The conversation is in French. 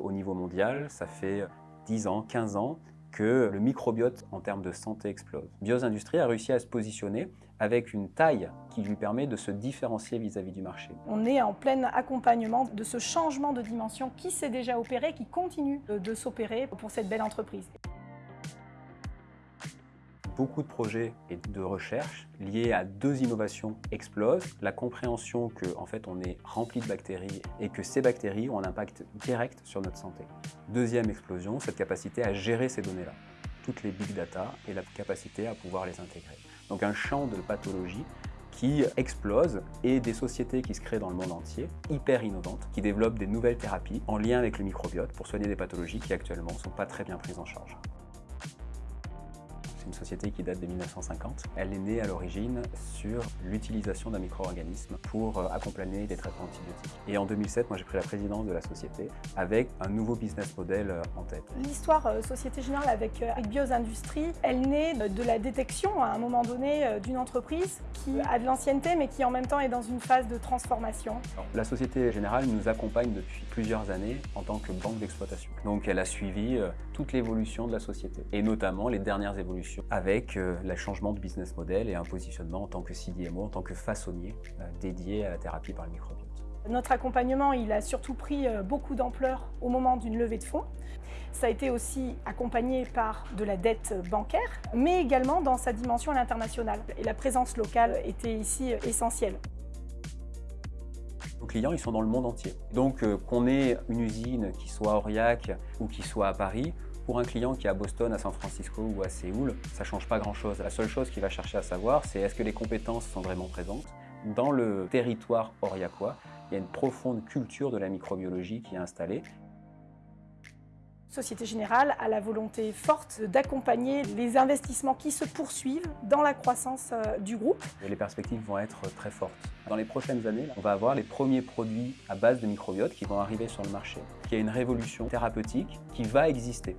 Au niveau mondial, ça fait 10 ans, 15 ans que le microbiote en termes de santé explose. Bios Industries a réussi à se positionner avec une taille qui lui permet de se différencier vis-à-vis du marché. On est en plein accompagnement de ce changement de dimension qui s'est déjà opéré, qui continue de s'opérer pour cette belle entreprise beaucoup de projets et de recherches liés à deux innovations explosent. La compréhension qu'en en fait on est rempli de bactéries et que ces bactéries ont un impact direct sur notre santé. Deuxième explosion, cette capacité à gérer ces données-là toutes les big data et la capacité à pouvoir les intégrer. Donc un champ de pathologie qui explose et des sociétés qui se créent dans le monde entier, hyper innovantes, qui développent des nouvelles thérapies en lien avec le microbiote pour soigner des pathologies qui actuellement ne sont pas très bien prises en charge. C'est une société qui date de 1950. Elle est née à l'origine sur l'utilisation d'un micro-organisme pour euh, accompagner des traitements antibiotiques. Et en 2007, moi j'ai pris la présidence de la société avec un nouveau business model euh, en tête. L'histoire euh, Société Générale avec, avec Bios Industries, elle naît de la détection à un moment donné d'une entreprise qui a de l'ancienneté mais qui en même temps est dans une phase de transformation. La Société Générale nous accompagne depuis plusieurs années en tant que banque d'exploitation. Donc elle a suivi toute l'évolution de la société et notamment les dernières évolutions avec euh, le changement de business model et un positionnement en tant que CDMO, en tant que façonnier euh, dédié à la thérapie par le microbiote. Notre accompagnement, il a surtout pris euh, beaucoup d'ampleur au moment d'une levée de fonds. Ça a été aussi accompagné par de la dette bancaire, mais également dans sa dimension à l'international. Et la présence locale était ici essentielle. Nos clients, ils sont dans le monde entier. Donc qu'on ait une usine qui soit à Aurillac ou qui soit à Paris, pour un client qui est à Boston, à San Francisco ou à Séoul, ça ne change pas grand-chose. La seule chose qu'il va chercher à savoir, c'est est-ce que les compétences sont vraiment présentes Dans le territoire auriacois, il y a une profonde culture de la microbiologie qui est installée Société Générale a la volonté forte d'accompagner les investissements qui se poursuivent dans la croissance euh, du groupe. Les perspectives vont être très fortes. Dans les prochaines années, on va avoir les premiers produits à base de microbiote qui vont arriver sur le marché. Il y a une révolution thérapeutique qui va exister.